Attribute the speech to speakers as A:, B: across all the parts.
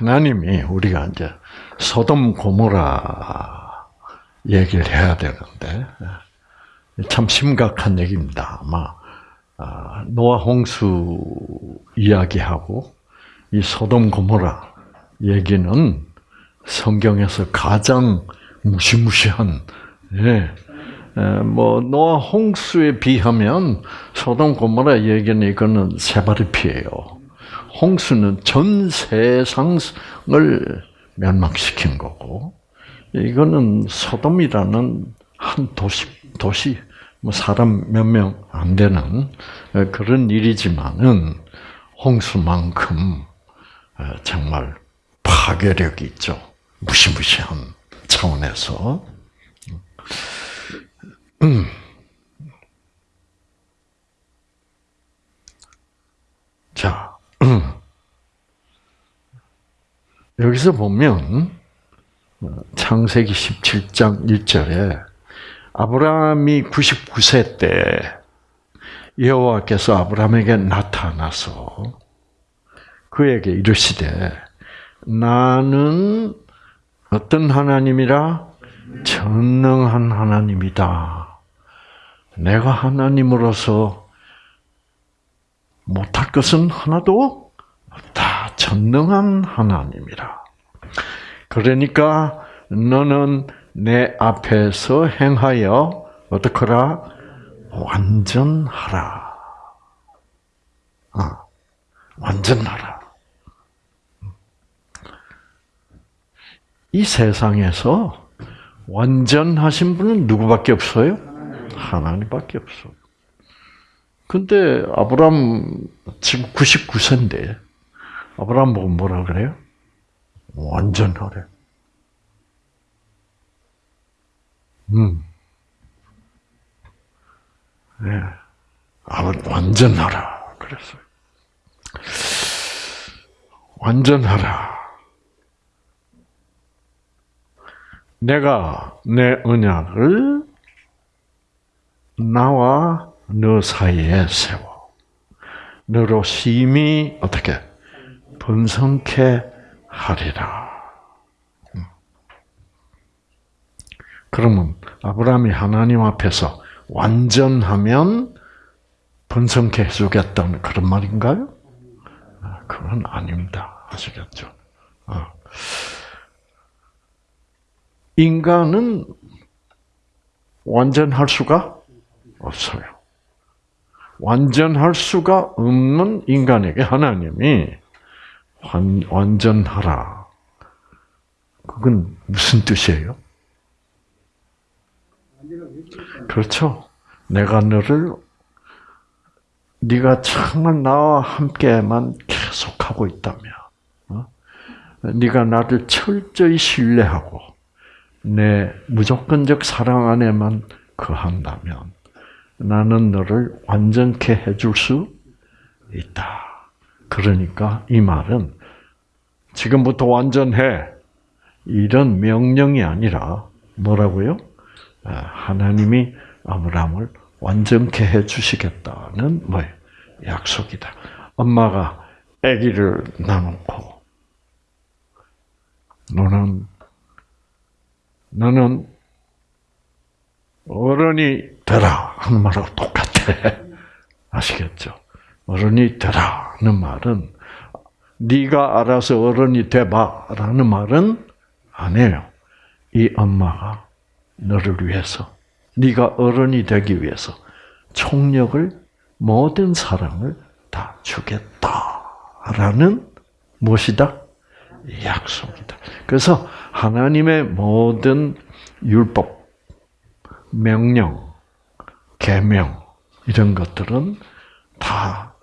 A: 하나님이 우리가 이제 소돔 고모라 얘기를 해야 되는데 참 심각한 얘기입니다. 아마 아, 노아 홍수 이야기하고 이 소돔 고모라 얘기는 성경에서 가장 무시무시한 예, 뭐 노아 홍수에 비하면 소돔 고모라 얘기는 이거는 세발의 피예요. 홍수는 전 세상을 멸망시킨 거고 이거는 소돔이라는 한 도시 도시 뭐 사람 몇 명 안 되는 그런 일이지만은 홍수만큼 정말 파괴력이 있죠. 무시무시한 차원에서. 음. 자, 여기서 보면 창세기 17장 1절에 아브라함이 99세 때 여호와께서 아브라함에게 나타나서 그에게 이르시되 나는 어떤 하나님이라 전능한 하나님이다. 내가 하나님으로서 못할 것은 하나도 없다. 전능한 하나님이라. 그러니까 너는 내 앞에서 행하여 어떻게라 완전하라. 아, 완전하라. 이 세상에서 완전하신 분은 누구밖에 없어요? 하나님밖에 없어. 근데 아브람 지금 99세인데 아브람 보고 뭐라 그래요? 완전하래. 음. 네. 아, 완전 하라. 그랬어요. 완전 하라. 내가 내 언약을 나와 너 사이에 세워. 너로 심히 어떻게 번성케 하리라. 음. 그러면 아브라함이 하나님 앞에서 완전하면 번성케 해주겠다는 그런 말인가요? 아, 그건 아닙니다. 아시겠죠? 어. 인간은 완전할 수가 없어요. 완전할 수가 없는 인간에게 하나님이 완, 완전하라. 그건 무슨 뜻이에요? 그렇죠. 내가 너를 네가 정말 나와 함께만 계속하고 있다면, 어? 네가 나를 철저히 신뢰하고 내 무조건적 사랑 안에만 거한다면 나는 너를 완전케 해줄 수 있다. 그러니까 이 말은 지금부터 완전해 이런 명령이 아니라 뭐라고요? 아, 하나님이 아브라함을 완전케 해 주시겠다는 뭐 약속이다. 엄마가 아기를 나놓고 너는 너는 어른이 되라 하는 말하고 똑같아. 아시겠죠? 어른이 되라는 말은 네가 알아서 어른이 돼봐라는 말은 아니에요. 이 엄마가 너를 위해서, 네가 어른이 되기 위해서 총력을 모든 사랑을 다 주겠다라는 무엇이다? 약속이다. 그래서 하나님의 모든 율법, 명령, 계명 이런 것들은 다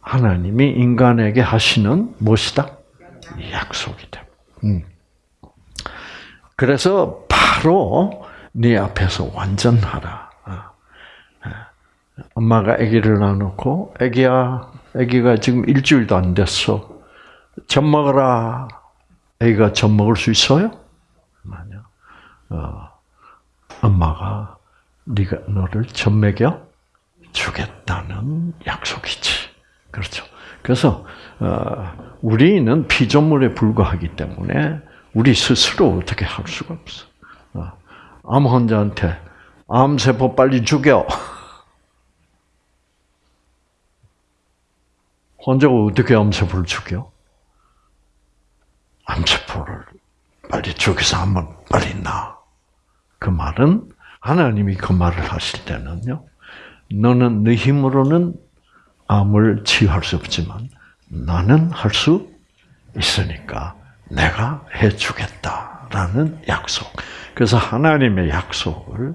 A: 하나님이 인간에게 하시는 무엇이다? 약속이다. 음. 그래서 바로 네 앞에서 완전하라. 아. 아. 엄마가 아기를 낳아놓고 아기야, 아기가 지금 일주일도 안 됐어. 젖 먹어라. 아기가 젖 먹을 수 있어요? 아니요. 어, 엄마가 네가 너를 젖먹여 주겠다는 약속이지. 그렇죠. 그래서 어, 우리는 피조물에 불과하기 때문에 우리 스스로 어떻게 할 수가 없어. 어, 암 환자한테 암세포 빨리 죽여. 환자가 어떻게 암세포를 죽여? 암세포를 빨리 죽여서 한번 빨리 나. 그 말은 하나님이 그 말을 하실 때는요. 너는 네 힘으로는 암을 치유할 수 없지만 나는 할 수 있으니까 내가 해주겠다라는 약속. 그래서 하나님의 약속을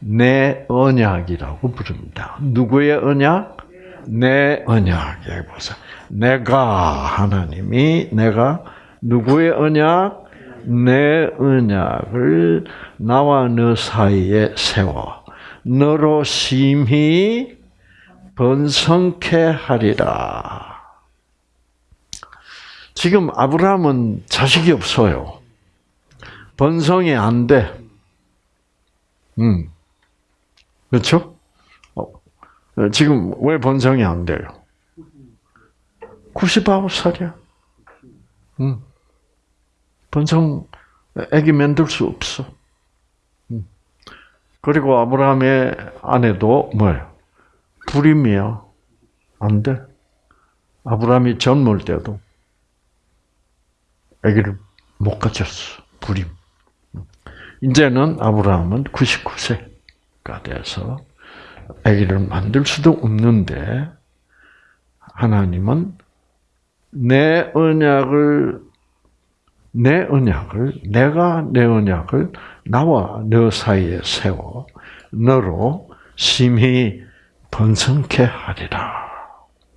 A: 내 언약이라고 부릅니다. 누구의 언약? 내 언약에 보세요. 내가 하나님이 내가 누구의 언약? 내 언약을 나와 너 사이에 세워 너로 심히 번성케 하리라. 지금 아브라함은 자식이 없어요. 번성이 안 돼. 음. 그렇죠? 어, 지금 왜 번성이 안 돼요? 99살이야. 음. 번성, 애기 만들 수 없어. 음. 그리고 아브라함의 아내도 뭐예요? 불임이야. 안 돼. 아브라함이 젊을 때도 아기를 못 가졌어. 불임. 이제는 아브라함은 99세가 돼서 아기를 만들 수도 없는데 하나님은 내 언약을 내 언약을 내가 내 언약을 나와 너 사이에 세워 너로 심히 번성케 하리라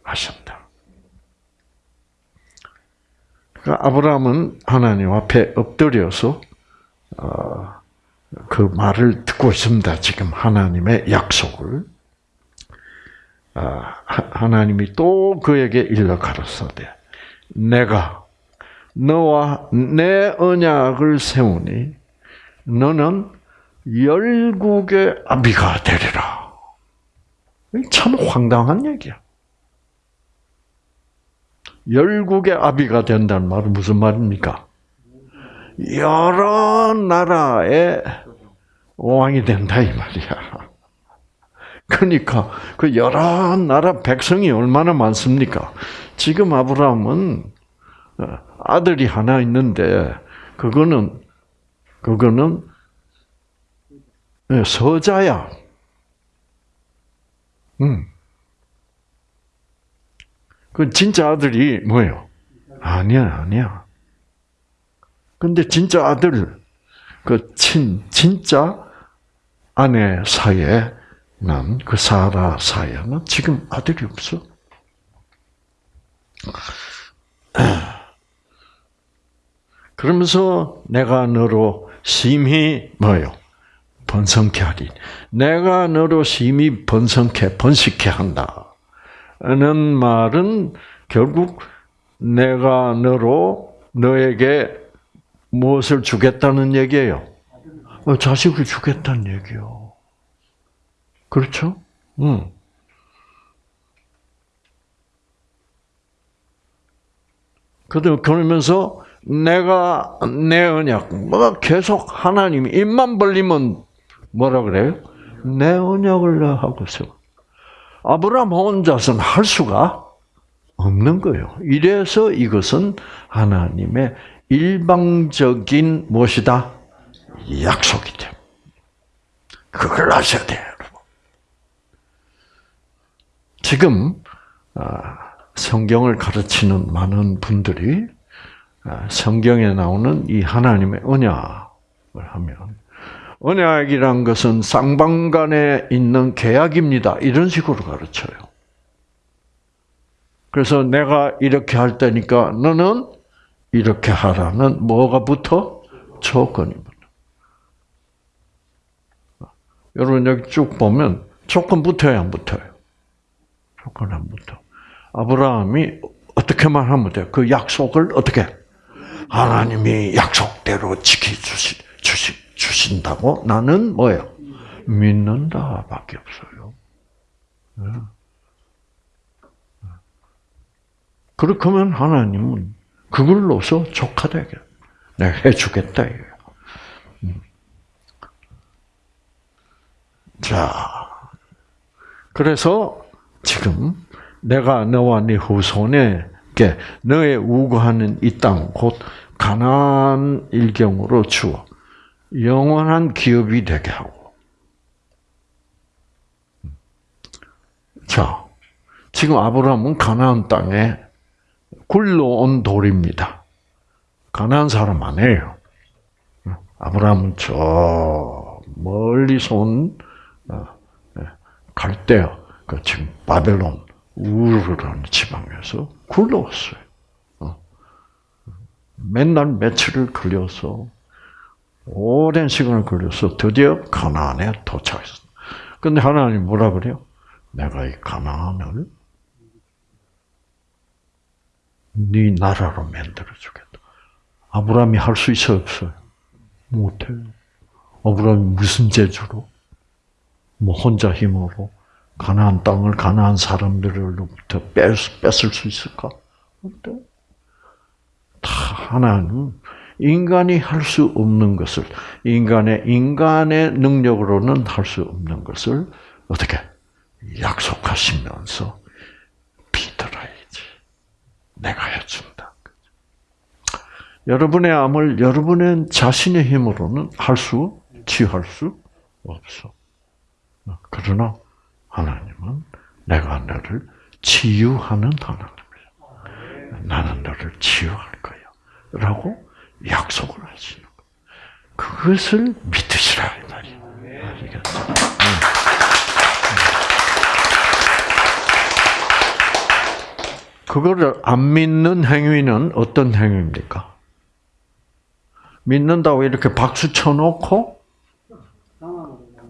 A: 하셨다. 그러니까 아브라함은 하나님 앞에 엎드려서 어, 그 말을 듣고 있습니다. 지금 하나님의 약속을 어, 하나님이 또 그에게 일러 가로사대 내가 너와 내 언약을 세우니 너는 열국의 아비가 되리라. 참 황당한 얘기야. 열국의 아비가 된다는 말은 무슨 말입니까? 여러 나라의 왕이 된다 이 말이야. 그러니까 그 여러 나라 백성이 얼마나 많습니까? 지금 아브라함은 아들이 하나 있는데 그거는 그거는 서자야. 음. 그 진짜 아들이 뭐예요? 아니야, 아니야. 근데 진짜 아들, 그 친, 진짜 아내 사이에는, 그 사라 사이에는 지금 아들이 없어. 그러면서 내가 너로 심히 뭐요? 번성케 하리. 내가 너로 심히 번성케, 번식케 한다. 는 말은 결국 내가 너로 너에게 무엇을 주겠다는 얘기예요? 어, 자식을 주겠다는 얘기요. 그렇죠? 응. 그러면서 내가 내 언약, 뭐 계속 하나님이 입만 벌리면 뭐라 그래요? 내 언약을 하고 있어. 아브라함 혼자서는 할 수가 없는 거예요. 이래서 이것은 하나님의 일방적인 무엇이다? 약속이 돼. 그걸 아셔야 돼요, 여러분. 지금 아, 성경을 가르치는 많은 분들이 아, 성경에 나오는 이 하나님의 언약을 하면 언약이란 것은 쌍방간에 있는 계약입니다. 이런 식으로 가르쳐요. 그래서 내가 이렇게 할 테니까 너는 이렇게 하라는 뭐가 붙어? 붙어. 여러분 여기 쭉 보면 조건 붙어요, 안 붙어요? 조건 안 붙어. 아브라함이 어떻게만 하면 돼? 그 약속을 어떻게? 하나님이 약속대로 지켜주시, 주시, 주신다고 나는 뭐예요? 믿는다 밖에 없어요. 예. 그렇게 면 하나님은 그걸로서 족하되게 내가 해주겠다 이거예요. 음. 자, 그래서 지금 내가 너와 네 후손에 게 너의 우고하는 이 땅 곧 가나안 일경으로 주어 영원한 기업이 되게 하고. 자, 지금 아브라함은 가나안 땅에 굴러온 돌입니다. 가나안 사람 아니에요. 아브라함은 저 멀리서 온 어, 예, 갈대아, 그 지금 바벨론 우르라는 지방에서 굴러왔어요. 어. 맨날 며칠을 걸려서 오랜 시간을 걸려서 드디어 가나안에 도착했습니다. 근데 하나님 뭐라 그래요? 내가 이 가나안을 네 나라로 만들어 주겠다. 아브라함이 할 수 있어 없어요? 못해요. 아브라함이 무슨 재주로? 뭐 혼자 힘으로 가나안 땅을 가나안 사람들로부터 뺏, 뺏을 수 있을까? 어때? 다 하나님 인간이 할 수 없는 것을 인간의 인간의 능력으로는 할 수 없는 것을 어떻게 약속하시면서 믿어야지. 내가 해준다. 여러분의 암을 여러분의 자신의 힘으로는 할 수, 치유할 수 없어. 그러나 하나님은 내가 너를 치유하는 하나님이야. 나는 너를 치유할 거야. 라고 약속을 하시는 거예요. 그것을 믿으시라. 아시겠죠? 그거를 안 믿는 행위는 어떤 행위입니까? 믿는다고 이렇게 박수 쳐놓고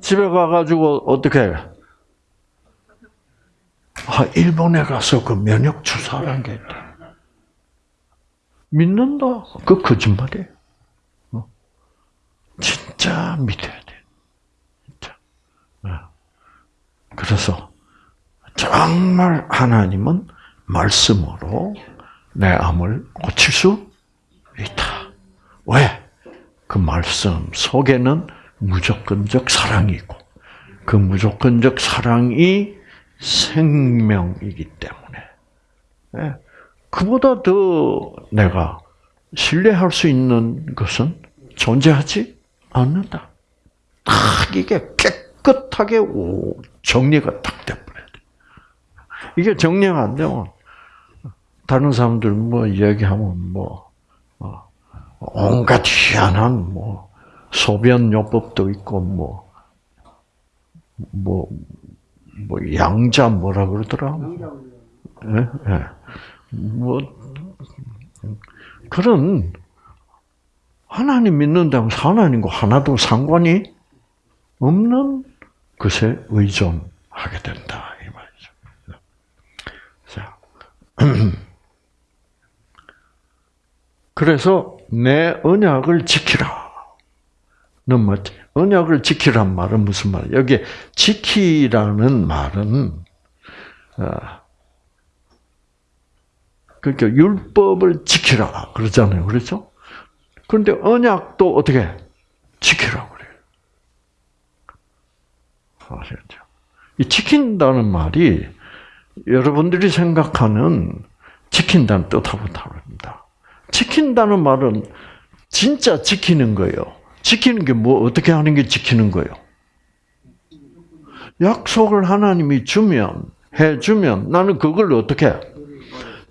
A: 집에 가가지고 어떻게 아 일본에 가서 그 면역 주사라는 게 있다. 믿는다. 그 거짓말이에요. 어? 진짜 믿어야 돼. 진짜. 어. 그래서 정말 하나님은 말씀으로 내 암을 고칠 수 있다. 왜? 그 말씀 속에는 무조건적 사랑이 있고 그 무조건적 사랑이 생명이기 때문에 예. 그보다 더 내가 신뢰할 수 있는 것은 존재하지 않는다. 딱 이게 깨끗하게 정리가 딱 돼버려야 돼. 이게 정리가 안 되면 다른 사람들 뭐 얘기하면 뭐 어, 온갖 희한한 뭐 소변 요법도 있고 뭐 뭐, 뭐, 양자 뭐라 그러더라? 예? 예. 뭐, 그런, 하나님 믿는다면 하나님과 하나도 상관이 없는 것에 의존하게 된다. 이 말이죠. 자. 그래서 내 언약을 지키라. 는 뭐지? 언약을 지키란 말은 무슨 말이야? 여기 지키라는 말은 어, 그러니까 율법을 지키라 그러잖아요. 그렇죠? 그런데 언약도 어떻게 지키라 그래요. 아시겠죠? 이 지킨다는 말이 여러분들이 생각하는 지킨다는 뜻하고 다릅니다. 지킨다는 말은 진짜 지키는 거예요. 지키는 게 뭐 어떻게 하는 게 지키는 거예요? 약속을 하나님이 주면 해 주면 나는 그걸 어떻게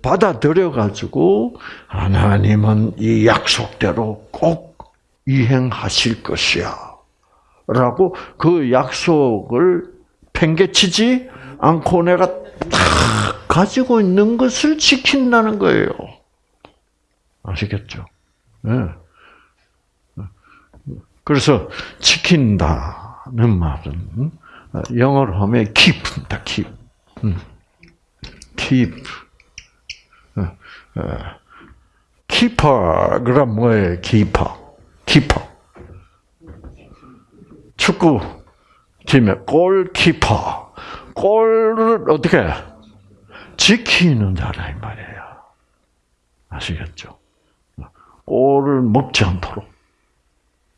A: 받아들여 가지고 하나님은 이 약속대로 꼭 이행하실 것이야. 라고 그 약속을 팽개치지 않고 내가 다 가지고 있는 것을 지킨다는 거예요. 아시겠죠? 네. 그래서 지킨다는 말은 영어로 하면 keep입니다. keep. keep. 키퍼가 뭐예요? 키퍼. 키퍼. 축구 팀의 골키퍼. 골을 어떻게 지키는 자라 이 말이에요. 아시겠죠? 골을 먹지 않도록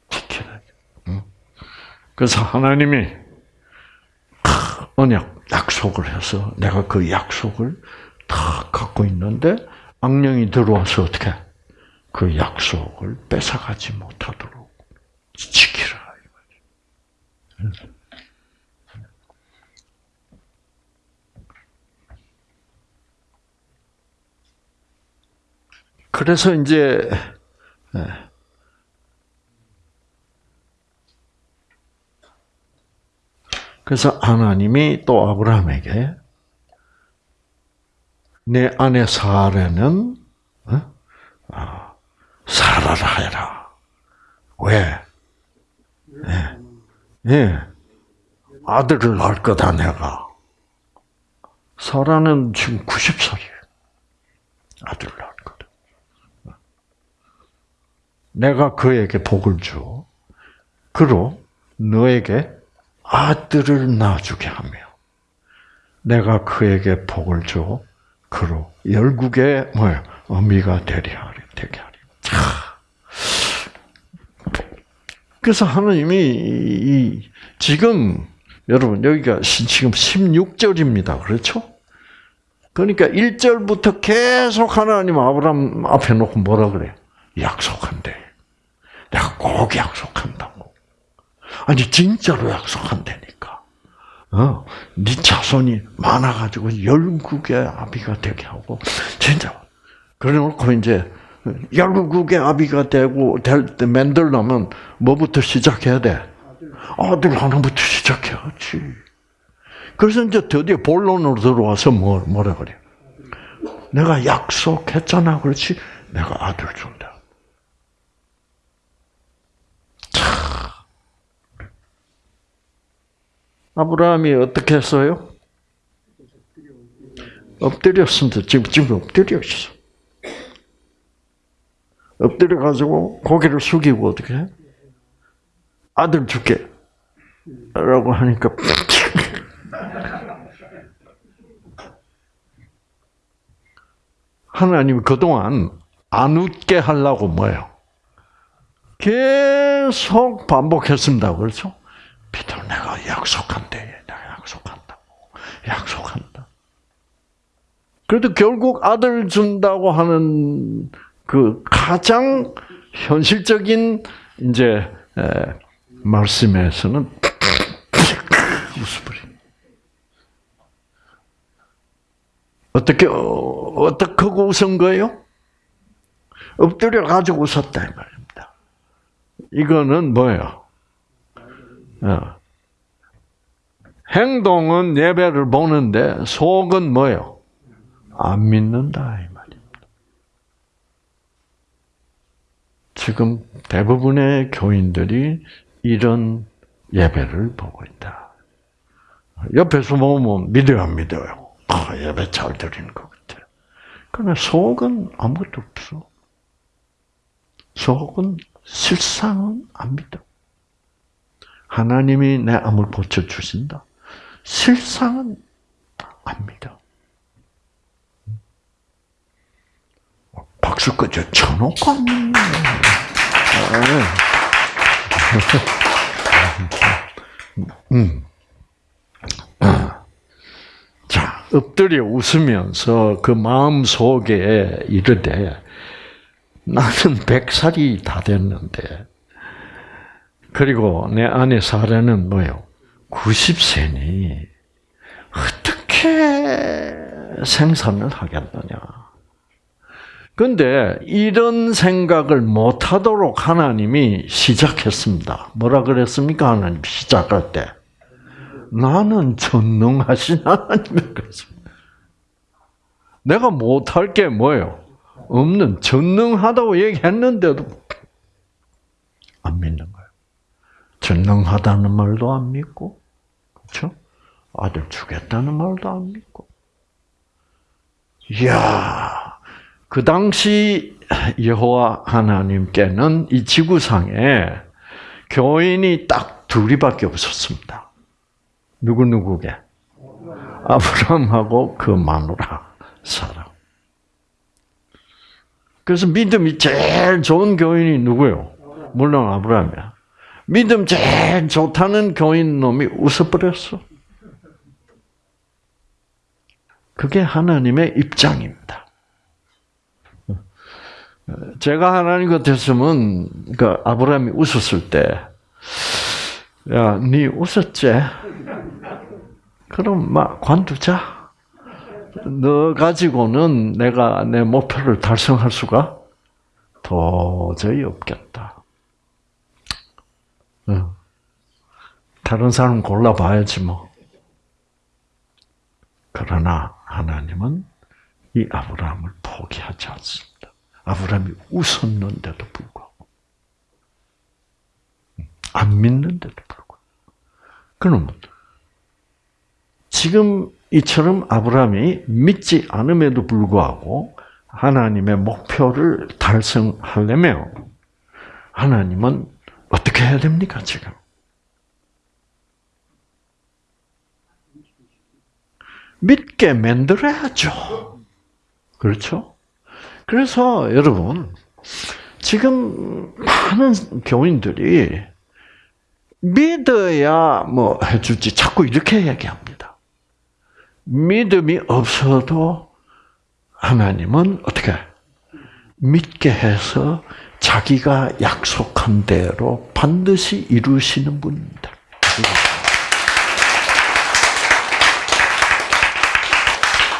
A: 지켜야 돼. 그래서 하나님이 언약 약속을 해서 내가 그 약속을 다 갖고 있는데 악령이 들어와서 어떻게 그 약속을 뺏어가지 못하도록 지키라. 그래서 이제 그래서 하나님이 또 아브라함에게 내 아내 사라는 어? 아, 살아라 해라. 왜? 예. 예. 아들을 낳을 거다 내가. 사라는 지금 90살이에요. 아들을 낳을 거다. 내가 그에게 복을 줘. 그로 너에게 아들을 낳아주게 하며 내가 그에게 복을 줘. 그로 열국의 뭐야 어미가 되리 하리 되게 하리. 그래서 하나님이 이, 지금 여러분 여기가 지금 16절입니다. 그렇죠? 그러니까 1절부터 계속 하나님 아브라함 앞에 놓고 뭐라 그래? 약속한대. 내가 꼭 약속한다고. 아니 진짜로 약속한다니까. 어, 네 자손이 많아가지고 열국의 아비가 되게 하고 진짜. 그래놓고 이제 열국의 아비가 되고 될 때 만들려면 뭐부터 시작해야 돼? 아들 하나부터 시작해야지. 그래서 이제 드디어 본론으로 들어와서 뭐, 뭐라 그래? 내가 약속했잖아. 그렇지? 내가 아들 준다. 아브라함이 어떻게 했어요? 엎드렸습니다. 지금, 지금 엎드려 있어. 엎드려 가지고 고개를 숙이고 어떻게 해? 아들 줄게. 라고 하니까 하나님이 그동안 안 웃게 하려고 뭐예요? 계속 반복했습니다. 그렇죠? 피터 내가 약속한대. 내가 약속한다고. 약속한다. 그래도 결국 아들 준다고 하는 그 가장 현실적인 이제 말씀에서는. 어떻게 어떻게 하고 웃은 거예요? 엎드려 가지고 웃었다 이 말입니다. 이거는 뭐예요? 어. 행동은 예배를 보는데 속은 뭐예요? 안 믿는다 이 말입니다. 지금 대부분의 교인들이 이런 예배를 보고 있다. 옆에서 보면 믿어요, 안 믿어요? 아, 예배 잘 드리는 것 같아. 그러나 속은 아무것도 없어. 속은 실상은 안 믿어. 하나님이 내 암을 고쳐주신다. 실상은 안 믿어. 박수 꺼져 쳐놓고 음. 자, 엎드려 웃으면서 그 마음 속에 이르되 나는 백살이 다 됐는데 그리고 내 아내 사례는 뭐요? 90세니 어떻게 생산을 하겠느냐? 근데 이런 생각을 못 하도록 하나님이 시작했습니다. 뭐라 그랬습니까? 하나님 시작할 때. 나는 전능하신 하나님이 그랬습니다. 내가 못할 게 뭐예요? 없는, 전능하다고 얘기했는데도 안 믿는. 전능하다는 말도 안 믿고, 그렇죠? 아들 주겠다는 말도 안 믿고. 이야, 그 당시 여호와 하나님께는 이 지구상에 교인이 딱 둘이밖에 없었습니다. 누구 누구게? 아브라함하고 그 마누라 사라. 그래서 믿음이 제일 좋은 교인이 누구요? 물론 아브라함이야. 믿음 제일 좋다는 교인 놈이 웃어버렸어. 그게 하나님의 입장입니다. 제가 하나님 같았으면, 그 아브라함이 웃었을 때, 야, 네 웃었지? 그럼 막 관두자. 너 가지고는 내가 내 목표를 달성할 수가 도저히 없겠다. 다른 사람 골라봐야지 뭐. 그러나 하나님은 이 아브라함을 포기하지 않습니다. 아브라함이 웃었는데도 불구하고 안 믿는데도 불구하고 그러면 지금 이처럼 아브라함이 믿지 않음에도 불구하고 하나님의 목표를 달성하려면 하나님은 어떻게 해야 됩니까, 지금? 믿게 만들어야죠. 그렇죠? 그래서 여러분, 지금 많은 교인들이 믿어야 뭐 해주지 자꾸 이렇게 얘기합니다. 믿음이 없어도 하나님은 어떻게 믿게 해서 자기가 약속한 대로 반드시 이루시는 분입니다.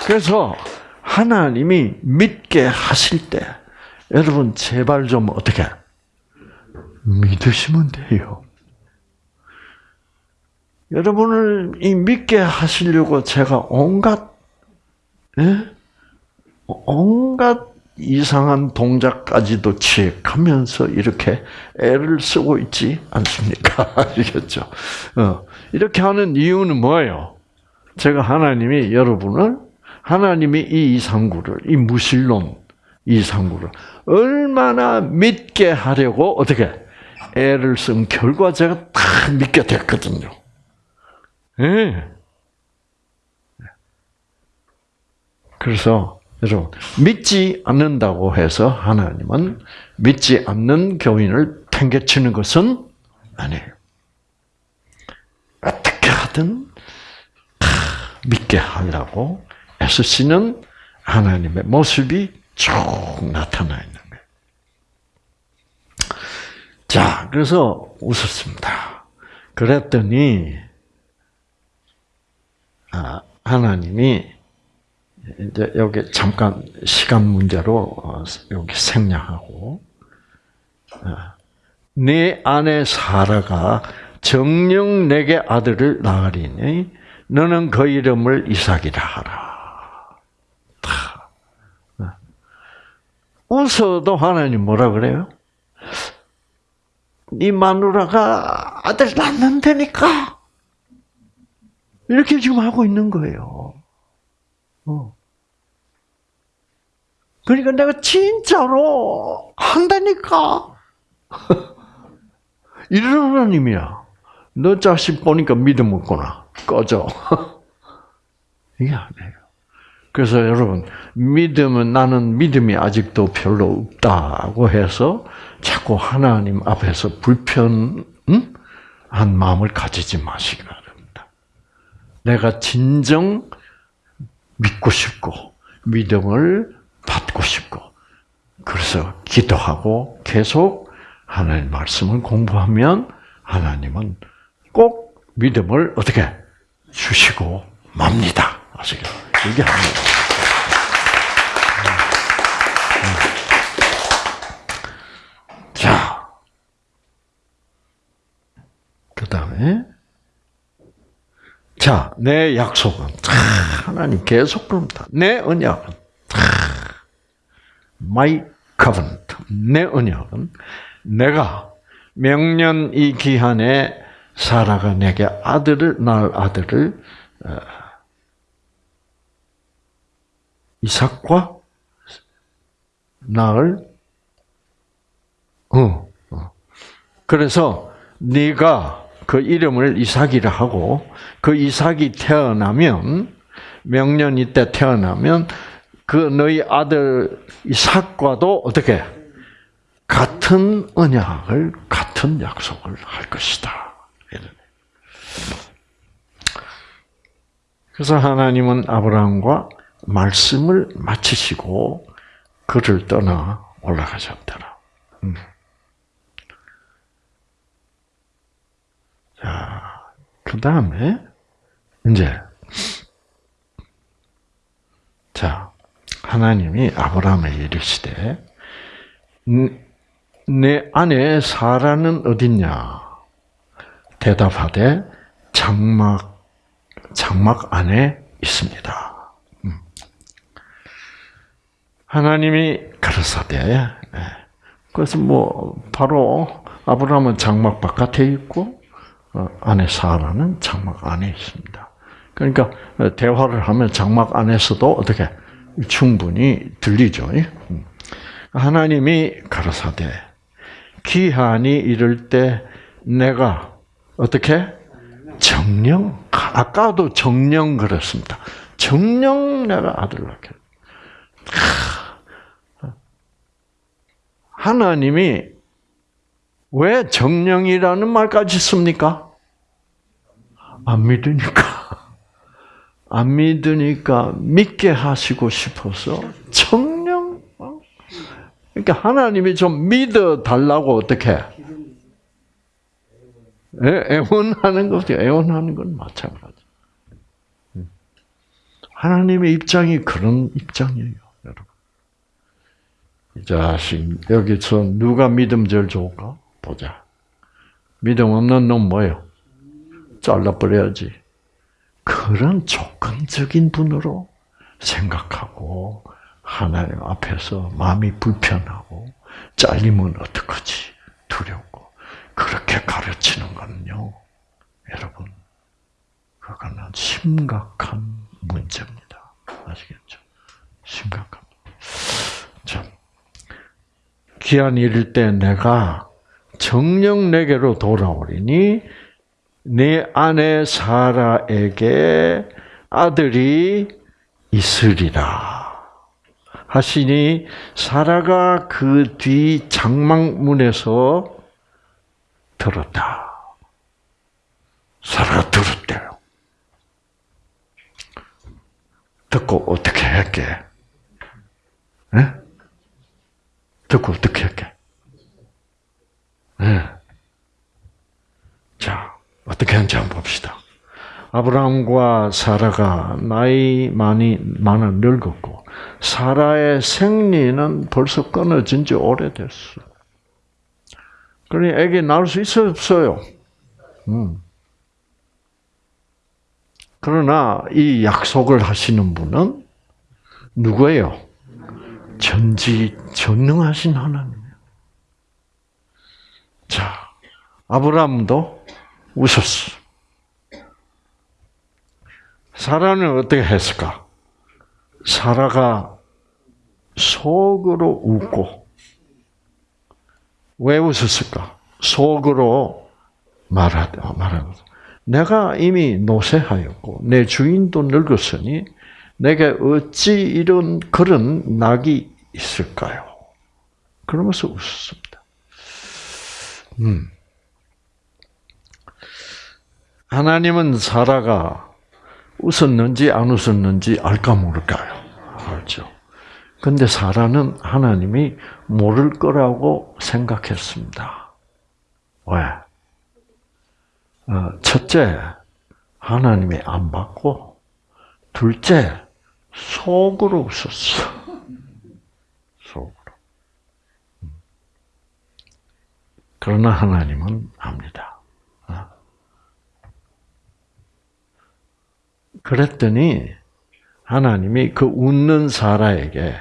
A: 그래서 하나님이 믿게 하실 때 여러분 제발 좀 어떻게 믿으시면 돼요. 여러분을 이 믿게 하시려고 제가 온갖 예? 온갖 이상한 동작까지도 취획하면서 이렇게 애를 쓰고 있지 않습니까? 아시겠죠? 어, 이렇게 하는 이유는 뭐예요? 제가 하나님이 여러분을 하나님이 이 이상구를 이 무신론 이상구를 얼마나 믿게 하려고 어떻게 애를 쓴 결과 제가 다 믿게 됐거든요. 예. 그래서 여러분 믿지 않는다고 해서 하나님은 믿지 않는 교인을 팽개치는 것은 아니에요. 어떻게 하든 다 믿게 하려고 애쓰시는 하나님의 모습이 쭉 나타나 있는 거예요. 자, 그래서 웃었습니다. 그랬더니 아, 하나님이 이제 여기 잠깐 시간 문제로 어, 여기 생략하고 네 아내 사라가 정령 내게 아들을 낳으리니 너는 그 이름을 이삭이라 하라. 웃어도 하나님 뭐라 그래요? 네 마누라가 아들 낳는다니까 이렇게 지금 하고 있는 거예요. 어. 그러니까 내가 진짜로 한다니까. 이런 하나님이야. 너 자식 보니까 믿음 없구나. 꺼져. 이게 아니에요. 그래서 여러분, 믿음은 나는 믿음이 아직도 별로 없다고 해서 자꾸 하나님 앞에서 불편한 마음을 가지지 마시기 바랍니다. 내가 진정 믿고 싶고, 믿음을 받고 싶고, 그래서 기도하고 계속 하나님 말씀을 공부하면 하나님은 꼭 믿음을 어떻게 주시고 맙니다. 아시겠죠? 이게 합니다. 자, 그 다음에 자, 내 약속은 하나님 계속 그럽니다. 내 언약은 my covenant, 내 언약은 내가 명년 이 기한에 사라가 내게 아들을 낳을 아들을 어, 이삭과 낳을 어, 어. 그래서 네가 그 이름을 이삭이라 하고 그 이삭이 태어나면 명년 이 때 태어나면 그 너희 아들 이삭과도 어떻게 같은 언약을 같은 약속을 할 것이다. 그래서 하나님은 아브라함과 말씀을 마치시고 그를 떠나 올라가셨더라. 음. 자, 그 다음에 이제 자 하나님이 아브라함에 이르시되 내 아내 사라는 어딨냐? 대답하되 장막 장막 안에 있습니다. 음. 하나님이 가르사대 예. 그래서 뭐 바로 아브라함은 장막 바깥에 있고 어, 아내 사라는 장막 안에 있습니다. 그러니까 대화를 하면 장막 안에서도 어떻게 충분히 들리죠. 음. 하나님이 가르사대 기한이 이를 때 내가 어떻게 정령 아까도 정령 그랬습니다. 정령 내가 아들 낳게. 하나님이 왜 정령이라는 말까지 씁니까? 안 믿으니까. 안 믿으니까 믿게 하시고 싶어서 정령. 그러니까 하나님이 좀 믿어 달라고 어떻게? 애원하는 거죠. 애원하는 건 마찬가지. 하나님의 입장이 그런 입장이에요, 여러분. 이 자식, 여기서 누가 믿음 제일 좋을까? 보자. 믿음 없는 놈 뭐예요? 잘라버려야지. 그런 조건적인 분으로 생각하고, 하나님 앞에서 마음이 불편하고, 잘리면 어떡하지? 두렵고. 그렇게 가르치는 거는요, 여러분, 그거는 심각한 문제입니다. 아시겠죠? 심각합니다. 자, 기한 이를 때 내가 정령 내게로 돌아오리니 내 아내 사라에게 아들이 있으리라. 하시니 사라가 그 뒤 장막문에서 들었다. 사라가 들었대요. 듣고 어떻게 할게? 네? 듣고 어떻게 할게? 네. 자, 어떻게 하는지 한번 봅시다. 아브라함과 사라가 나이 많이 많아 늙었고 사라의 생리는 벌써 끊어진 지 오래됐어. 그러니 애기 낳을 수 있어요, 없어요? 음. 그러나 이 약속을 하시는 분은 누구예요? 전지 전능하신 하나님이에요. 자, 아브라함도 웃었어. 사라는 어떻게 했을까? 사라가 속으로 웃고 왜 웃었을까? 속으로 말하다 말하고 내가 이미 노쇠하였고 내 주인도 늙었으니 내게 어찌 이런 그런 낙이 있을까요? 그러면서 웃습니다. 음. 하나님은 사라가 웃었는지 안 웃었는지 알까 모를까요? 알죠. 근데 사라는 하나님이 모를 거라고 생각했습니다. 왜? 어, 첫째, 하나님이 안 받고, 둘째, 속으로 웃었어. 속으로. 그러나 하나님은 압니다. 그랬더니 하나님이 그 웃는 사라에게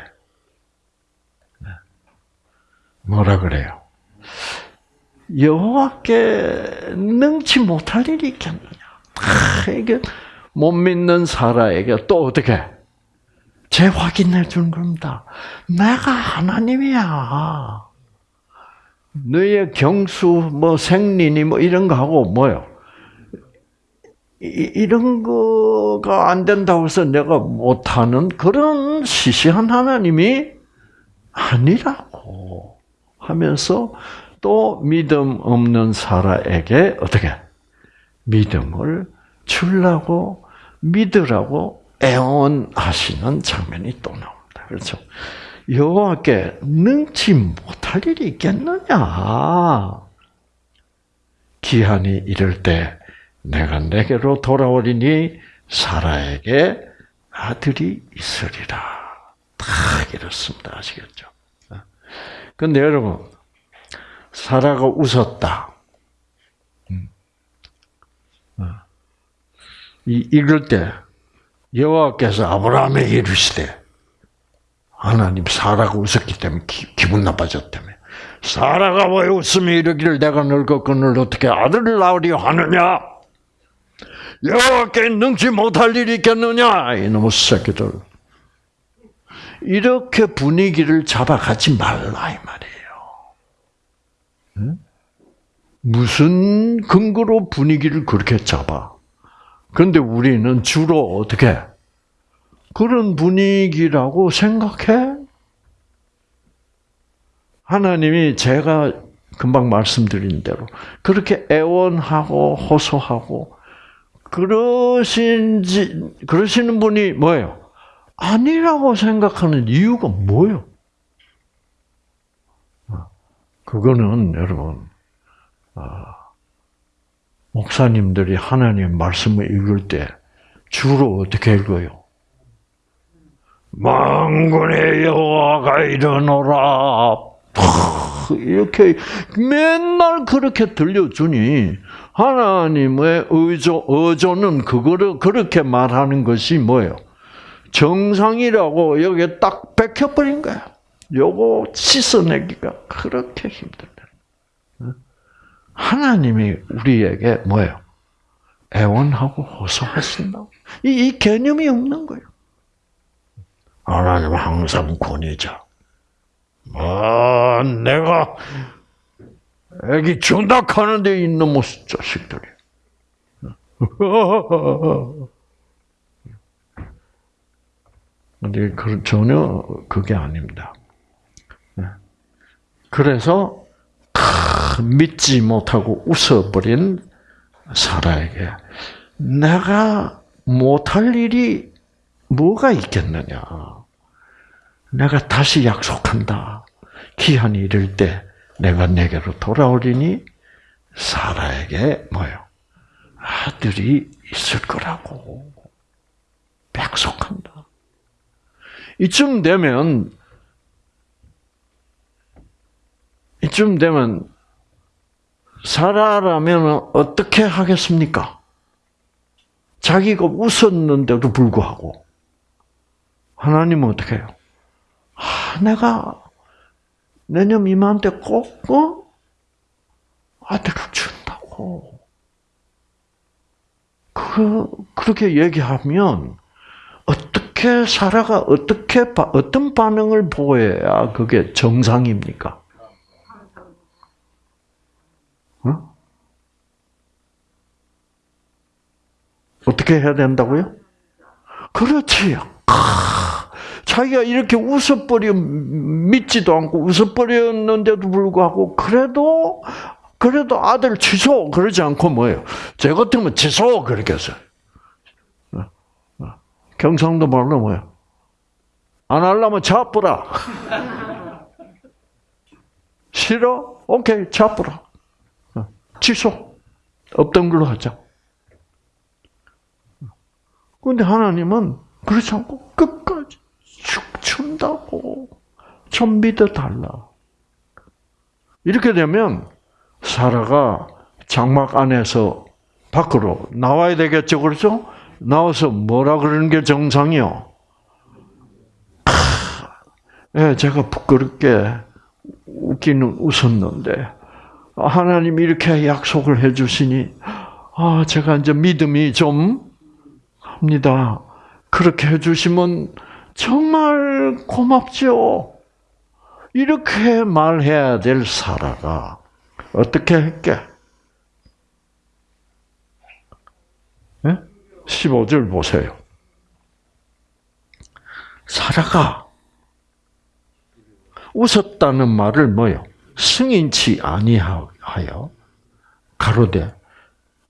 A: 뭐라 그래요? 여호와께 능치 못할 일이 있겠느냐? 아, 이게 못 믿는 사라에게 또 어떻게 재확인해 준 겁니다. 내가 하나님이야. 너의 경수, 뭐 생리니 뭐 이런 거 하고 뭐요? 이, 런 거가 안 된다고 해서 내가 못하는 그런 시시한 하나님이 아니라고 하면서 또 믿음 없는 사라에게 어떻게 믿음을 주려고 믿으라고 애원하시는 장면이 또 나옵니다. 그렇죠? 여호와께 능치 못할 일이 있겠느냐? 기한이 이럴 때 내가 내게로 돌아오리니 사라에게 아들이 있으리라. 딱 이렇습니다. 아시겠죠? 근데 여러분, 사라가 웃었다. 음. 어. 이, 이럴 때 여호와께서 아브라함에게 이르시되 하나님 사라가 웃었기 때문에 기, 분 나빠졌다며. 사라가 왜 웃으며 이르기를 내가 늙었거늘 어떻게 아들을 낳으려 하느냐? 여호와께 능치 못할 일이 있겠느냐? 이놈의 새끼들. 이렇게 분위기를 잡아가지 말라 이 말이에요. 응? 무슨 근거로 분위기를 그렇게 잡아? 그런데 우리는 주로 어떻게 그런 분위기라고 생각해? 하나님이 제가 금방 말씀드린 대로 그렇게 애원하고 호소하고 그러신지 그러시는 분이 뭐예요? 아니라고 생각하는 이유가 뭐예요? 그거는 여러분 아, 목사님들이 하나님 말씀을 읽을 때 주로 어떻게 읽어요? 망군의 여호와가 일어노라. 이렇게 맨날 그렇게 들려주니 하나님의 의조 의조는 그거를 그렇게 말하는 것이 뭐예요? 정상이라고 여기에 딱 박혀버린 거야. 요거 씻어내기가 그렇게 힘들다. 하나님이 우리에게 뭐예요? 애원하고 호소하신다. 이, 이 개념이 없는 거예요. 하나님 항상 권위자. 아, 내가 애기 준다 하는데 이놈의 자식들이. 근데 그 전혀 그게 아닙니다. 그래서 믿지 못하고 웃어버린 사라에게 내가 못할 일이 뭐가 있겠느냐. 내가 다시 약속한다. 기한이 이를 때 내가 내게로 돌아오리니 사라에게 뭐요? 아들이 있을 거라고 약속한다. 이쯤 되면 이쯤 되면 사라라면 어떻게 하겠습니까? 자기가 웃었는데도 불구하고 하나님은 어떻게 해요? 아, 내가 내년 이맘때 꼭 어? 아들을 준다고. 그 그렇게 얘기하면 어떻게 사라가 어떻게 어떤 반응을 보여야 그게 정상입니까? 어? 어떻게 해야 된다고요? 그렇지. 자기가 이렇게 웃어버려 믿지도 않고 웃어버렸는데도 불구하고 그래도 그래도 아들 취소 그러지 않고 뭐예요? 제 같으면 취소 그렇게 했어요. 어, 어. 경상도 말로 뭐예요? 안 하려면 잡부라. 싫어? 오케이 잡부라. 어, 취소. 없던 걸로 하자. 근데 하나님은 그렇지 않고 끝 춘다고 좀 믿어달라. 이렇게 되면 사라가 장막 안에서 밖으로 나와야 되겠죠, 그렇죠? 나와서 뭐라 그러는 게 정상이요? 예, 제가 부끄럽게 웃기는 웃었는데 하나님 이렇게 약속을 해주시니 아 제가 이제 믿음이 좀 합니다. 그렇게 해주시면 정말 고맙죠. 이렇게 말해야 될 사라가 어떻게 했게? 네? 15절 보세요. 사라가 웃었다는 말을 뭐요? 승인치 아니하여 가로되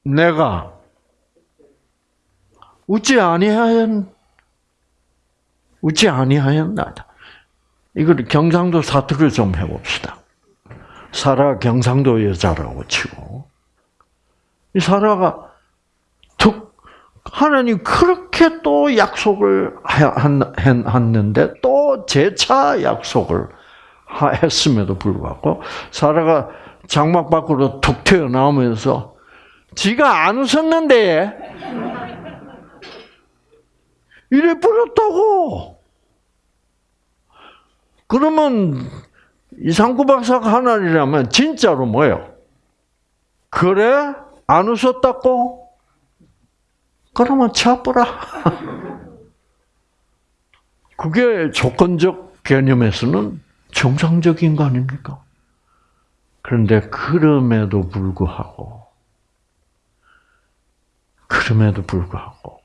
A: 내가 웃지 아니하였 웃지 아니하였나다. 이걸 경상도 사투를 좀 해봅시다. 사라 경상도 여자라고 치고 이 사라가 툭 하나님 그렇게 또 약속을 했는데 또 재차 약속을 했음에도 불구하고 사라가 장막 밖으로 툭 튀어나오면서 지가 안 웃었는데 이래 버렸다고. 그러면 이상구 박사가 하나님이라면 진짜로 뭐예요? 그래? 안 웃었다고? 그러면 쳐버라. 그게 조건적 개념에서는 정상적인 거 아닙니까? 그런데 그럼에도 불구하고, 그럼에도 불구하고,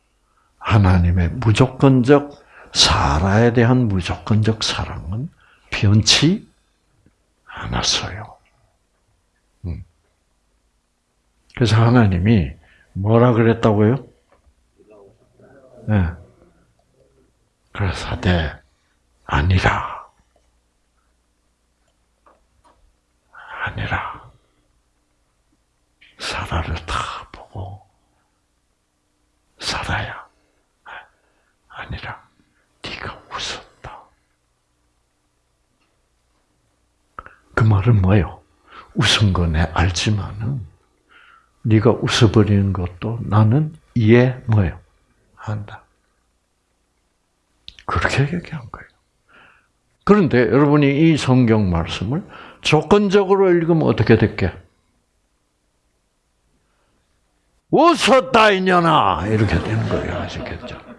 A: 하나님의 무조건적 사라에 대한 무조건적 사랑은 변치 않았어요. 음. 그래서 하나님이 뭐라 그랬다고요? 네. 그래서 네, 아니라. 아니라. 사라를 다 보고, 사라야. 아니라, 네가 웃었다. 그 말은 뭐예요? 웃은 거내 알지만은, 네가 웃어버리는 것도 나는 이해 뭐예요? 한다. 그렇게 얘기한 거예요. 그런데 여러분이 이 성경 말씀을 조건적으로 읽으면 어떻게 될게? 웃었다 이년아 이렇게 되는 거예요. 아시겠죠?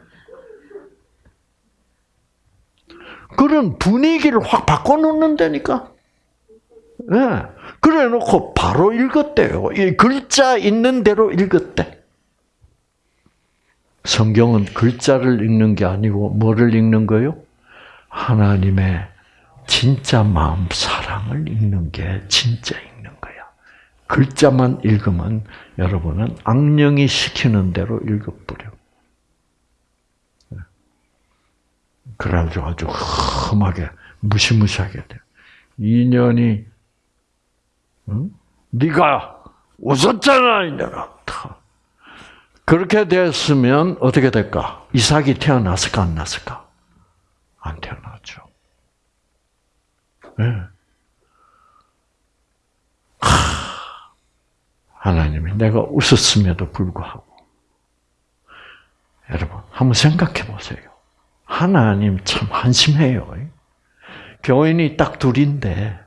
A: 그런 분위기를 확 바꿔놓는다니까. 네. 그래 놓고 바로 읽었대요. 이 글자 있는 대로 읽었대. 성경은 글자를 읽는 게 아니고 뭐를 읽는 거요? 하나님의 진짜 마음 사랑을 읽는 게 진짜 읽는 거야. 글자만 읽으면 여러분은 악령이 시키는 대로 읽어버려. 그래가지고 아주 험하게 무시무시하게 돼. 인연이 응? 네가 웃었잖아 이내가 그렇게 됐으면 어떻게 될까? 이삭이 태어났을까 안 났을까? 안 태어났죠. 네. 하나님이 내가 웃었음에도 불구하고 여러분 한번 생각해 보세요. 하나님 참 한심해요. 교인이 딱 둘인데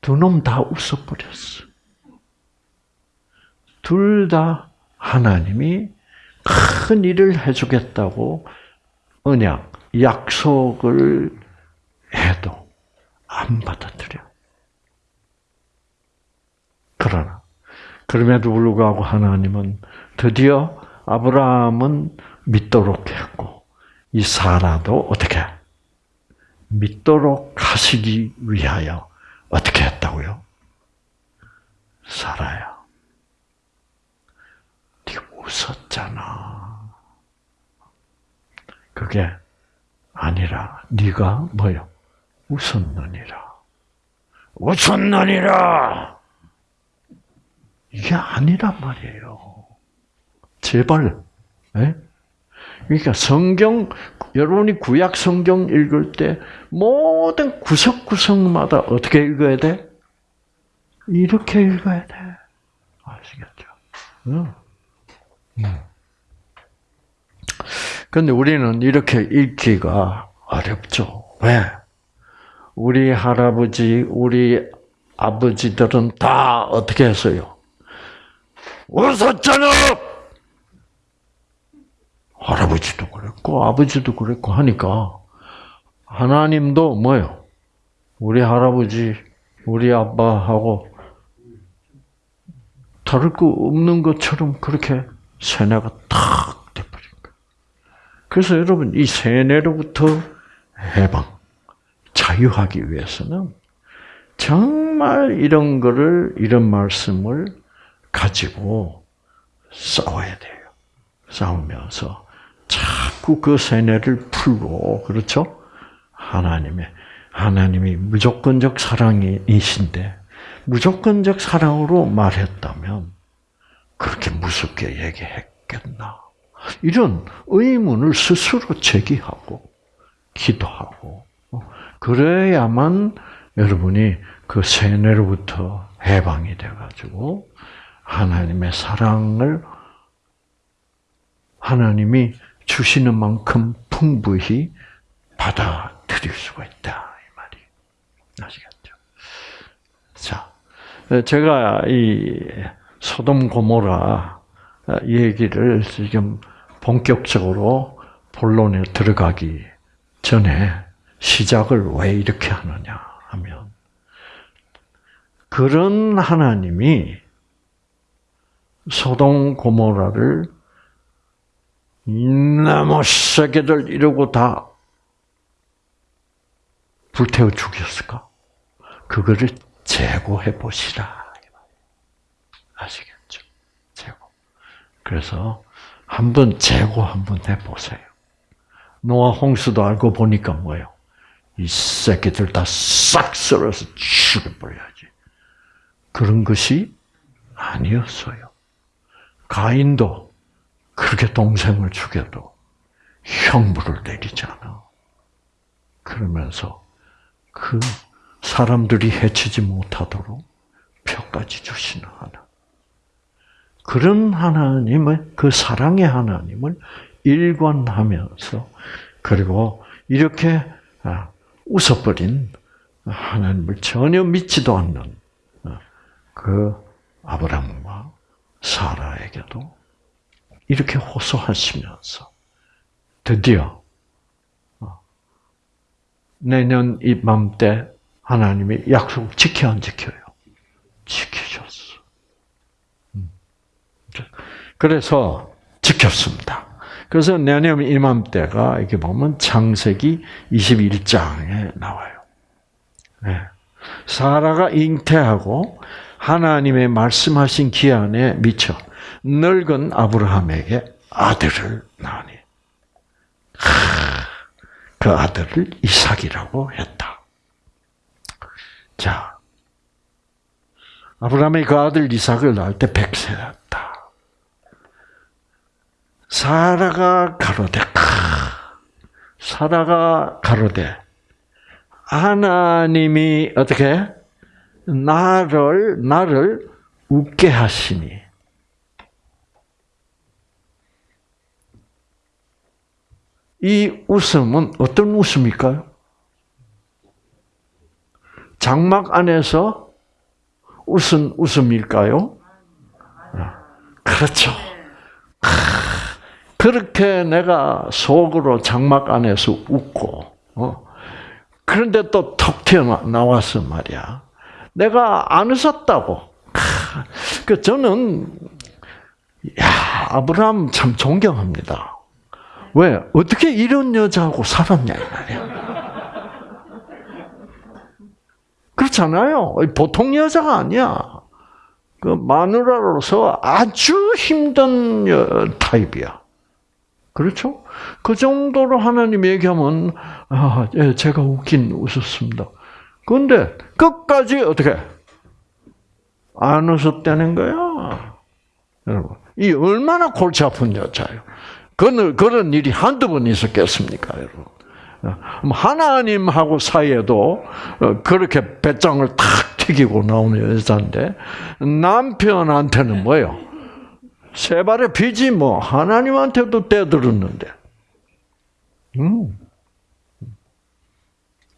A: 두 놈 다 웃어버렸어. 둘 다 하나님이 큰 일을 해주겠다고 언약, 약속을 해도 안 받아들여. 그러나 그럼에도 불구하고 하나님은 드디어 아브라함은 믿도록 했고 이 사라도 어떻게 믿도록 하시기 위하여 어떻게 했다고요? 살아야. 네 웃었잖아. 그게 아니라 네가 뭐요? 웃었느니라. 웃었느니라. 이게 아니란 말이에요. 제발. 네? 그러니까 성경 여러분이 구약 성경 읽을 때 모든 구석구석마다 어떻게 읽어야 돼? 이렇게 읽어야 돼. 아시겠죠? 응. 근데 우리는 이렇게 읽기가 어렵죠. 왜? 우리 할아버지, 우리 아버지들은 다 어떻게 했어요? 웃었잖아! 할아버지도 그랬고, 아버지도 그랬고 하니까, 하나님도 뭐요? 우리 할아버지, 우리 아빠하고 다를 거 없는 것처럼 그렇게 세뇌가 탁 돼버린 거예요. 그래서 여러분 이 세뇌로부터 해방, 자유하기 위해서는 정말 이런 거를 이런 말씀을 가지고 싸워야 돼요. 싸우면서 그 세뇌를 풀고 그렇죠? 하나님의 하나님이 무조건적 사랑이신데 무조건적 사랑으로 말했다면 그렇게 무섭게 얘기했겠나? 이런 의문을 스스로 제기하고 기도하고 어, 그래야만 여러분이 그 세뇌로부터 해방이 돼가지고 하나님의 사랑을 하나님이 주시는 만큼 풍부히 받아들일 수가 있다 이 말이 아시겠죠? 자, 제가 이 소돔 고모라 얘기를 지금 본격적으로 본론에 들어가기 전에 시작을 왜 이렇게 하느냐 하면 그런 하나님이 소돔 고모라를 나무 새끼들 이러고 다 불태워 죽였을까? 그거를 제고해 보시라. 아시겠죠? 제고. 그래서 한번 제고 한번 해 보세요. 노아 홍수도 알고 보니까 뭐예요? 이 새끼들 다 싹 썰어서 죽여버려야지. 그런 것이 아니었어요. 가인도 그렇게 동생을 죽여도 형벌을 내리잖아. 그러면서 그 사람들이 해치지 못하도록 표까지 주시는 하나. 그런 하나님을, 그 사랑의 하나님을 일관하면서, 그리고 이렇게 아, 웃어버린 하나님을 전혀 믿지도 않는 그 아브라함과 사라에게도 이렇게 호소하시면서 드디어 어, 내년 이맘때 하나님이 약속 지켜 안 지켜요? 지키셨어. 음. 그래서 지켰습니다. 그래서 내년 이맘때가 이렇게 보면 창세기 21장에 나와요. 네. 사라가 잉태하고 하나님의 말씀하신 기한에 미쳐 늙은 아브라함에게 아들을 낳으니 그 아들을 이삭이라고 했다. 자, 아브라함이 그 아들 이삭을 낳을 때 백세였다. 사라가 가로되 사라가 가로되 하나님이 어떻게 나를 나를 웃게 하시니 이 웃음은 어떤 웃음일까요? 장막 안에서 웃은 웃음일까요? 그렇죠. 그렇게 내가 속으로 장막 안에서 웃고, 어? 그런데 또 턱 튀어나와서 말이야. 내가 안 웃었다고. 그 저는, 야, 아브라함 참 존경합니다. 왜? 어떻게 이런 여자하고 살았냐, 이 말이야. 그렇잖아요. 보통 여자가 아니야. 그 마누라로서 아주 힘든 타입이야. 그렇죠? 그 정도로 하나님 얘기하면 아, 예, 제가 웃긴 웃었습니다. 그런데 끝까지 어떻게 안 웃었다는 거야, 여러분. 이 얼마나 골치 아픈 여자예요. 그런 그런 일이 한두 번 있었겠습니까, 여러분? 하나님하고 사이에도 그렇게 배짱을 탁 튀기고 나오는 여자인데 남편한테는 뭐예요? 세 발의 비지 뭐 하나님한테도 떼들었는데. 음.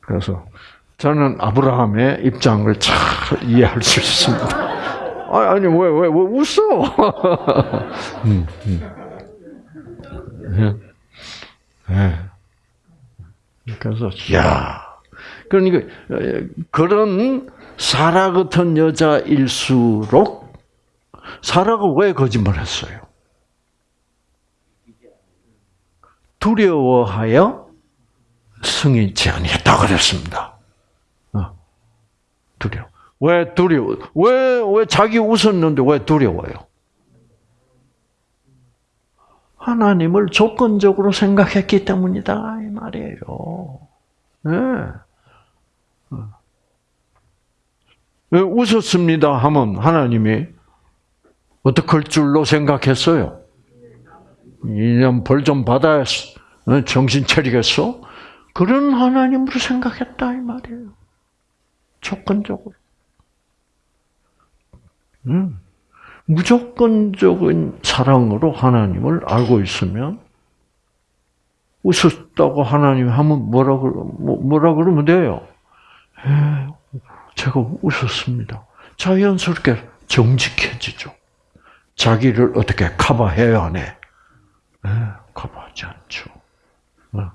A: 그래서 저는 아브라함의 입장을 잘 이해할 수 있습니다. 아니 왜왜 왜 웃어? 음, 음. 네. 그래서 야 그러니까 그런 사라 같은 여자일수록 사라가 왜 거짓말했어요? 두려워하여 승인치 아니했다 그랬습니다. 어. 두려워. 왜 두려워? 왜, 왜 자기 웃었는데 왜 두려워요? 하나님을 조건적으로 생각했기 때문이다 이 말이에요. 네. 왜 웃었습니다 하면 하나님이 어떻게 할 줄로 생각했어요? 이년 벌 좀 받아야 정신 차리겠어? 그런 하나님으로 생각했다 이 말이에요. 조건적으로. 음. 무조건적인 사랑으로 하나님을 알고 있으면 웃었다고 하나님 하면 뭐라 그 뭐라 그러면 돼요? 에, 제가 웃었습니다. 자연스럽게 정직해지죠. 자기를 어떻게 커버해야 하네? 에, 커버하지 않죠. 어.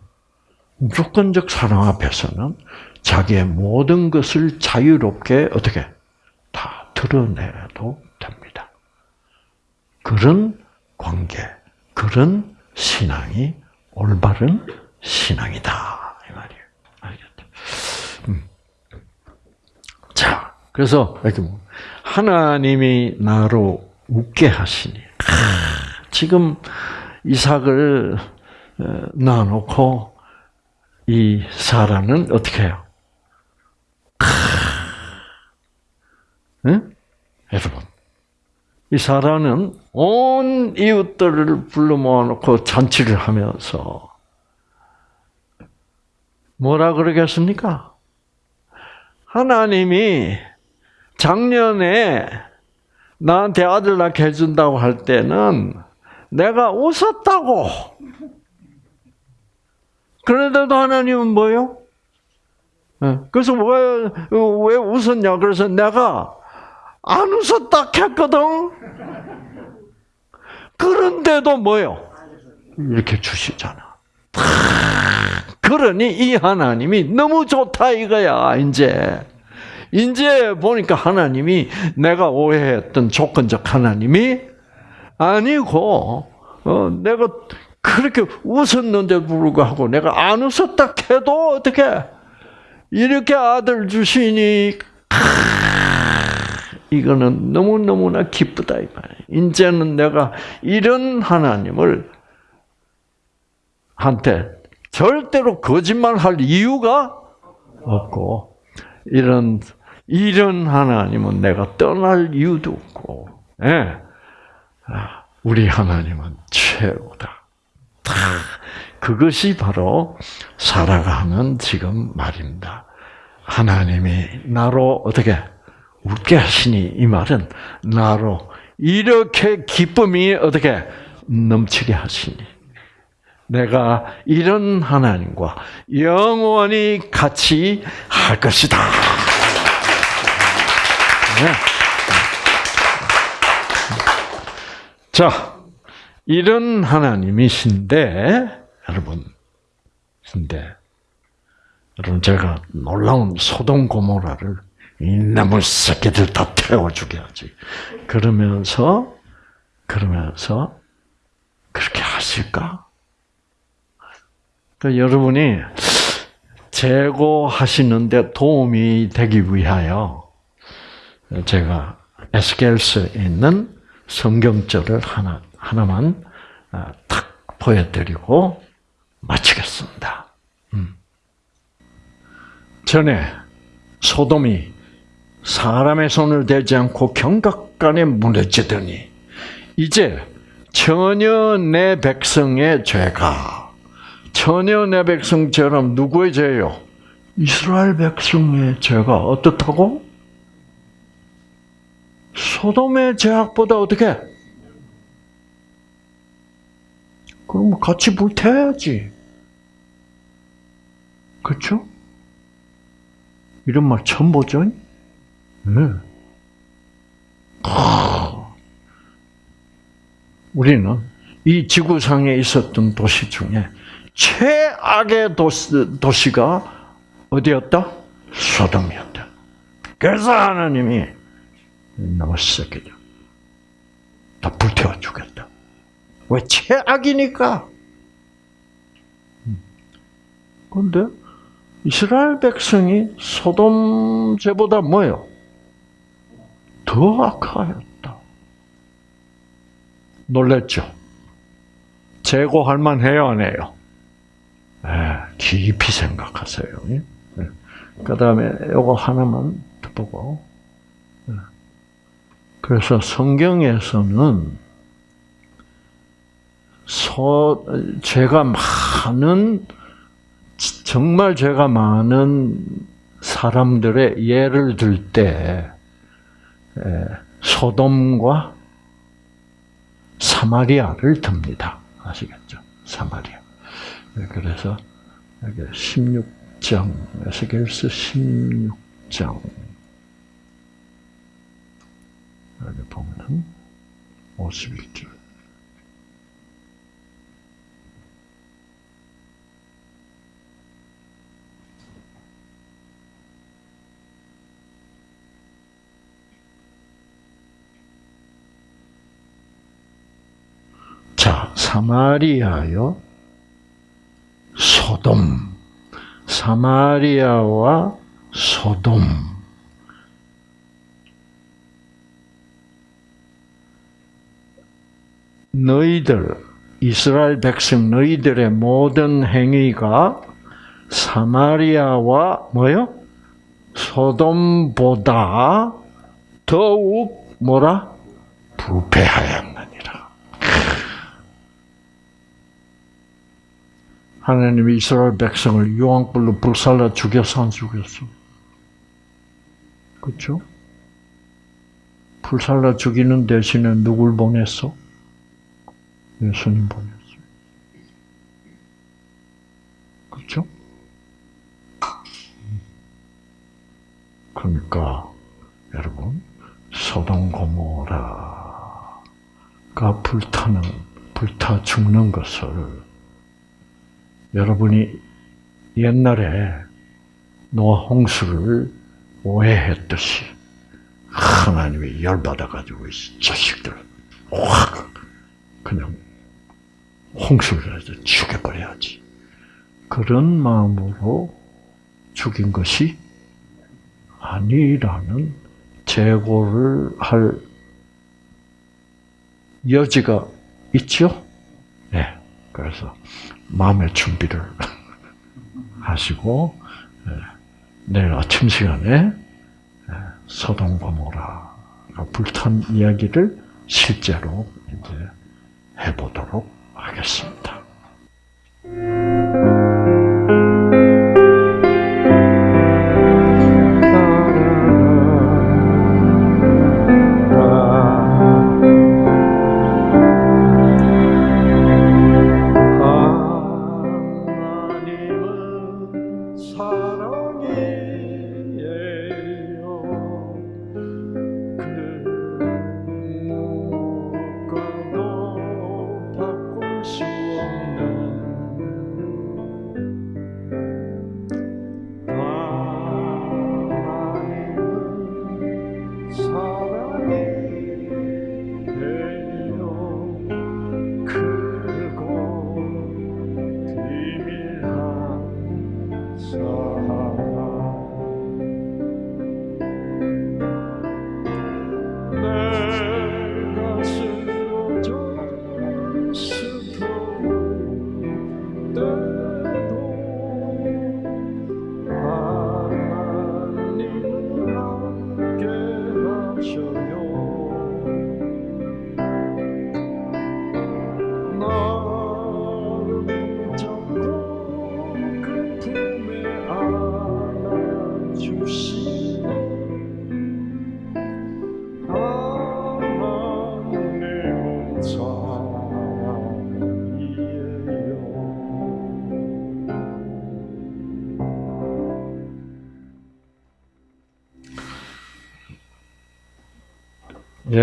A: 무조건적 사랑 앞에서는 자기의 모든 것을 자유롭게 어떻게 다 드러내도. 그런 관계, 그런 신앙이 올바른 신앙이다 이 말이에요. 알겠다. 음. 자, 그래서 뭐, 하나님이 나로 웃게 하시니 지금 이삭을 어, 낳아놓고 이 사라는 어떻게 해요? 응? 여러분, 이 사라는 온 이웃들을 불러 모아놓고 잔치를 하면서 뭐라 그러겠습니까? 하나님이 작년에 나한테 아들 낳게 해준다고 할 때는 내가 웃었다고. 그런데도 하나님은 뭐요? 예, 그래서 왜, 왜 웃었냐? 그래서 내가 안 웃었다 했거든. 그런데도 뭐요? 이렇게 주시잖아. 그러니 이 하나님이 너무 좋다 이거야, 이제. 이제 보니까 하나님이 내가 오해했던 조건적 하나님이 아니고, 어, 내가 그렇게 웃었는데 불구하고 내가 안 웃었다 해도 어떻게 이렇게 아들 주시니 이거는 너무너무나 기쁘다 이 말이에요. 이제는 내가 이런 하나님을 한테 절대로 거짓말할 이유가 없고 이런 이런 하나님은 내가 떠날 이유도 없고 예. 아, 우리 하나님은 최고다. 그것이 바로 살아가는 지금 말입니다. 하나님이 나로 어떻게 웃게 하시니 이 말은 나로 이렇게 기쁨이 어떻게 넘치게 하시니 내가 이런 하나님과 영원히 같이 할 것이다. 네. 자, 이런 하나님이신데 여러분, 근데 여러분 제가 놀라운 소돔 고모라를 이나물 새끼들 다 태워 죽여야지. 그러면서 그러면서 그렇게 하실까? 그러니까 여러분이 제거하시는데 도움이 되기 위하여 제가 에스겔스에 있는 성경절을 하나 하나만 아, 탁 보여드리고 마치겠습니다. 음. 전에 소돔이 사람의 손을 대지 않고 경각간에 무너지더니 이제 전혀 내 백성의 죄가 전혀 내 백성처럼 누구의 죄요? 이스라엘 백성의 죄가 어떻다고? 소돔의 죄악보다 어떻게? 그럼 같이 불태워야지. 그렇죠? 이런 말 처음 보죠? 네. 우리는 이 지구상에 있었던 도시 중에 최악의 도시, 도시가 어디였다? 소돔이었다. 그래서 하나님이 나무 새끼들 다 불태워 주겠다. 왜 최악이니까? 근데 이스라엘 백성이 소돔 죄보다 뭐요? 더 악하였다. 놀랬죠? 제고할 만해요, 안 해요? 네, 깊이 생각하세요. 네. 그 다음에 요거 하나만 보고. 네. 그래서 성경에서는 소, 죄가 많은, 정말 죄가 많은 사람들의 예를 들 때, 소돔과 사마리아를 듭니다. 아시겠죠? 사마리아. 네, 그래서 여기 16장, 에스겔서 16장. 여기 보면은 51절. 자, 사마리아요. 소돔. 사마리아와 소돔. 너희들, 이스라엘 백성 너희들의 모든 행위가 사마리아와 뭐요? 소돔보다 더욱 뭐라? 부패하였느니라. 하나님이 이스라엘 백성을 유황불로 불살라 죽였어 안 죽였어? 그렇죠? 불살라 죽이는 대신에 누굴 보냈어? 예수님 보냈어. 그렇죠? 그러니까 여러분 소돔 고모라가 불타는 불타 죽는 것을 여러분이 옛날에 노아 홍수를 오해했듯이 하나님이 열받아가지고 이 자식들 확 그냥 홍수를 해서 죽여버려야지. 그런 마음으로 죽인 것이 아니라는 재고를 할 여지가 있죠? 네. 그래서 마음의 준비를 하시고 네. 내일 아침 시간에 소돔 고모라가 불탄 이야기를 실제로 이제 해보도록 하겠습니다.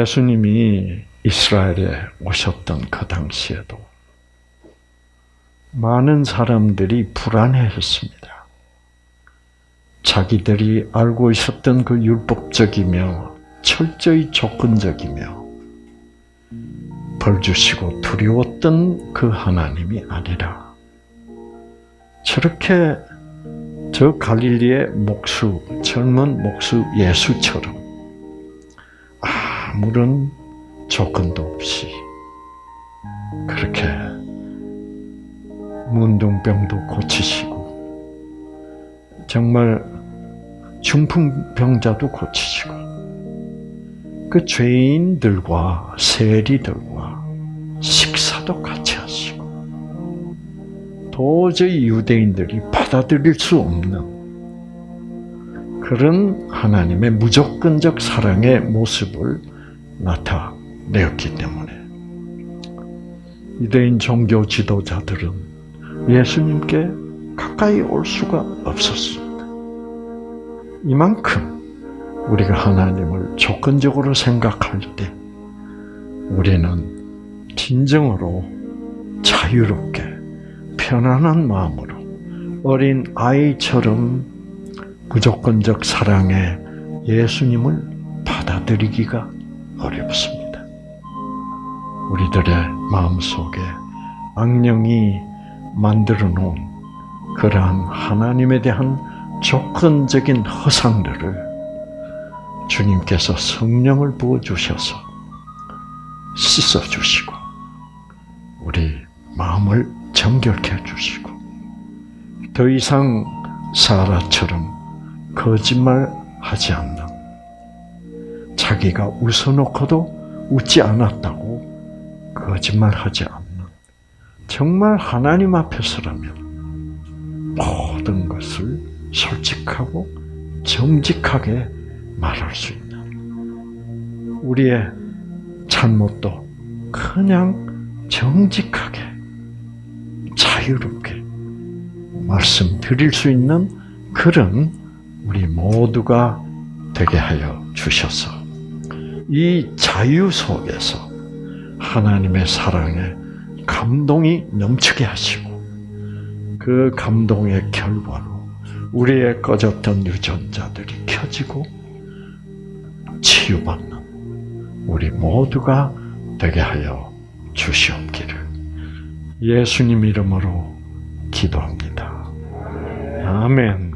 A: 예수님이 이스라엘에 오셨던 그 당시에도 많은 사람들이 불안해했습니다. 자기들이 알고 있었던 그 율법적이며 철저히 조건적이며 벌 주시고 두려웠던 그 하나님이 아니라 저렇게 저 갈릴리의 목수, 젊은 목수 예수처럼 아무런 조건도 없이 그렇게 문둥병도 고치시고 정말 중풍병자도 고치시고 그 죄인들과 세리들과 식사도 같이 하시고 도저히 유대인들이 받아들일 수 없는 그런 하나님의 무조건적 사랑의 모습을 나타내었기 때문에 유대인 종교 지도자들은 예수님께 가까이 올 수가 없었습니다. 이만큼 우리가 하나님을 조건적으로 생각할 때 우리는 진정으로 자유롭게 편안한 마음으로 어린 아이처럼 무조건적 사랑의 예수님을 받아들이기가 어렵습니다. 우리들의 마음속에 악령이 만들어 놓은 그러한 하나님에 대한 조건적인 허상들을 주님께서 성령을 부어 주셔서 씻어 주시고 우리 마음을 정결케 해 주시고 더 이상 사라처럼 거짓말하지 않는 자기가 웃어놓고도 웃지 않았다고 거짓말하지 않는 정말 하나님 앞에서라면 모든 것을 솔직하고 정직하게 말할 수 있는 우리의 잘못도 그냥 정직하게 자유롭게 말씀드릴 수 있는 그런 우리 모두가 되게 하여 주셔서 이 자유 속에서 하나님의 사랑에 감동이 넘치게 하시고 그 감동의 결과로 우리의 꺼졌던 유전자들이 켜지고 치유받는 우리 모두가 되게 하여 주시옵기를 예수님 이름으로 기도합니다. 아멘.